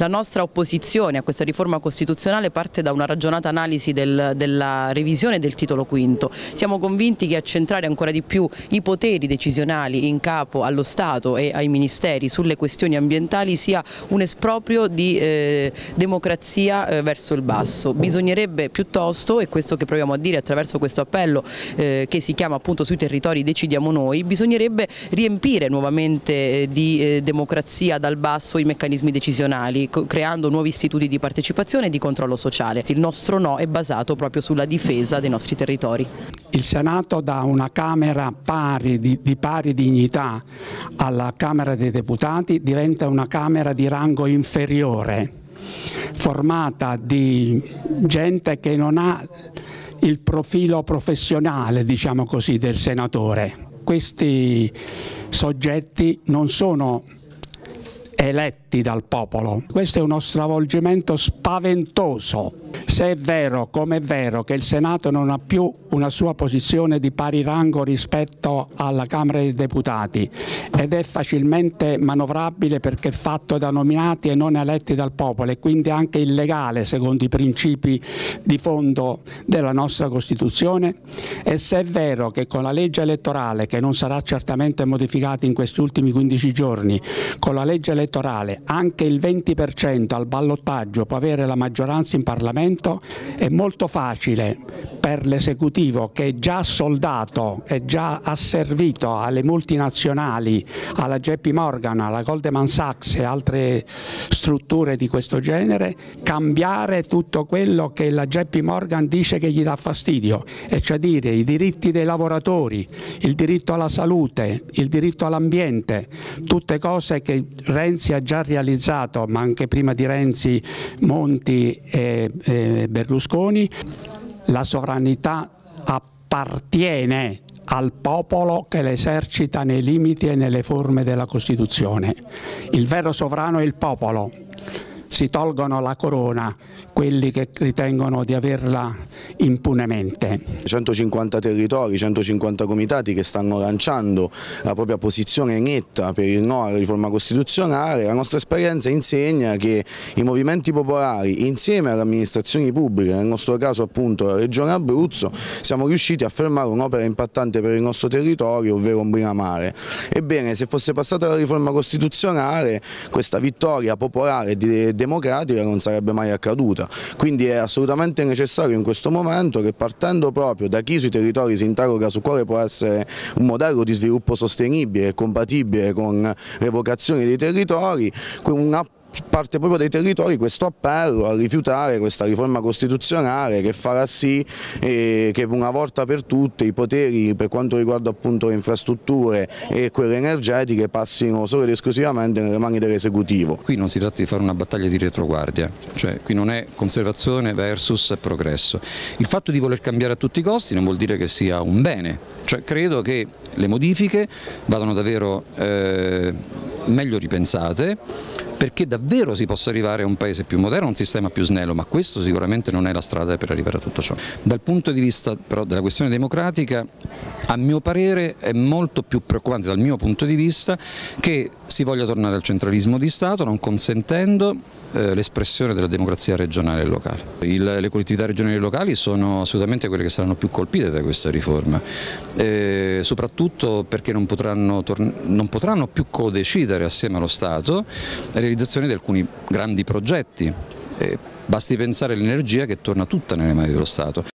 La nostra opposizione a questa riforma costituzionale parte da una ragionata analisi del, della revisione del titolo quinto. Siamo convinti che accentrare ancora di più i poteri decisionali in capo allo Stato e ai ministeri sulle questioni ambientali sia un esproprio di eh, democrazia eh, verso il basso. Bisognerebbe piuttosto, e questo che proviamo a dire attraverso questo appello eh, che si chiama appunto sui territori decidiamo noi, bisognerebbe riempire nuovamente eh, di eh, democrazia dal basso i meccanismi decisionali, creando nuovi istituti di partecipazione e di controllo sociale. Il nostro no è basato proprio sulla difesa dei nostri territori. Il Senato da una Camera pari, di, di pari dignità alla Camera dei Deputati diventa una Camera di rango inferiore, formata di gente che non ha il profilo professionale diciamo così, del senatore. Questi soggetti non sono eletti dal popolo. Questo è uno stravolgimento spaventoso. Se è vero, come è vero, che il Senato non ha più una sua posizione di pari rango rispetto alla Camera dei Deputati ed è facilmente manovrabile perché è fatto da nominati e non eletti dal popolo e quindi anche illegale secondo i principi di fondo della nostra Costituzione, e se è vero che con la legge elettorale, che non sarà certamente modificata in questi ultimi 15 giorni, con la legge elettorale anche il 20% al ballottaggio può avere la maggioranza in Parlamento, è molto facile per l'esecutivo che è già soldato e già asservito alle multinazionali, alla JP Morgan, alla Goldman Sachs e altre strutture di questo genere, cambiare tutto quello che la JP Morgan dice che gli dà fastidio, e cioè dire i diritti dei lavoratori, il diritto alla salute, il diritto all'ambiente, tutte cose che Renzi ha già realizzato, ma anche prima di Renzi, Monti e, Berlusconi, la sovranità appartiene al popolo che l'esercita nei limiti e nelle forme della Costituzione. Il vero sovrano è il popolo, si tolgono la corona quelli che ritengono di averla impunemente. 150 territori, 150 comitati che stanno lanciando la propria posizione netta per il no alla riforma costituzionale, la nostra esperienza insegna che i movimenti popolari insieme alle amministrazioni pubbliche, nel nostro caso appunto la Regione Abruzzo, siamo riusciti a fermare un'opera impattante per il nostro territorio, ovvero Ombrina Mare. Ebbene, se fosse passata la riforma costituzionale, questa vittoria popolare e democratica non sarebbe mai accaduta. Quindi è assolutamente necessario in questo momento che partendo proprio da chi sui territori si interroga su quale può essere un modello di sviluppo sostenibile e compatibile con le vocazioni dei territori, una parte proprio dai territori questo appello a rifiutare questa riforma costituzionale che farà sì eh, che una volta per tutte i poteri per quanto riguarda appunto le infrastrutture e quelle energetiche passino solo ed esclusivamente nelle mani dell'esecutivo. Qui non si tratta di fare una battaglia di retroguardia, cioè qui non è conservazione versus progresso. Il fatto di voler cambiare a tutti i costi non vuol dire che sia un bene, cioè credo che le modifiche vadano davvero eh, meglio ripensate perché davvero si possa arrivare a un paese più moderno, a un sistema più snello, ma questo sicuramente non è la strada per arrivare a tutto ciò. Dal punto di vista però della questione democratica, a mio parere è molto più preoccupante dal mio punto di vista che si voglia tornare al centralismo di Stato non consentendo eh, l'espressione della democrazia regionale e locale. Il, le collettività regionali e locali sono assolutamente quelle che saranno più colpite da questa riforma, eh, soprattutto perché non potranno, non potranno più co-decidere assieme allo Stato la realizzazione di alcuni grandi progetti. Eh, Basti pensare all'energia che torna tutta nelle mani dello Stato.